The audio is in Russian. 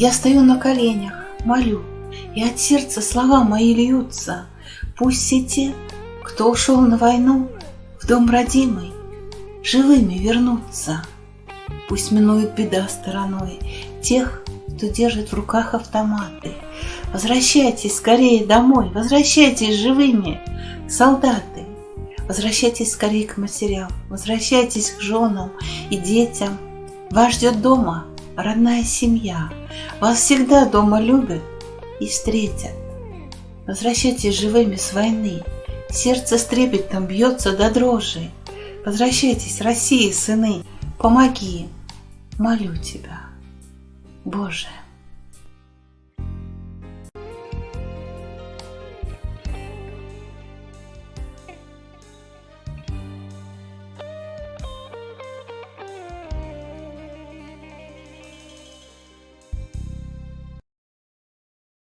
Я стою на коленях, молю, и от сердца слова мои льются. Пусть все те, кто ушел на войну, в дом родимый, живыми вернутся. Пусть минует беда стороной тех, кто держит в руках автоматы. Возвращайтесь скорее домой, возвращайтесь живыми, солдаты. Возвращайтесь скорее к матерям, возвращайтесь к женам и детям. Вас ждет дома родная семья. Вас всегда дома любят и встретят. Возвращайтесь живыми с войны. Сердце с трепетом бьется до дрожи. Возвращайтесь, России, сыны, помоги, молю тебя, Боже.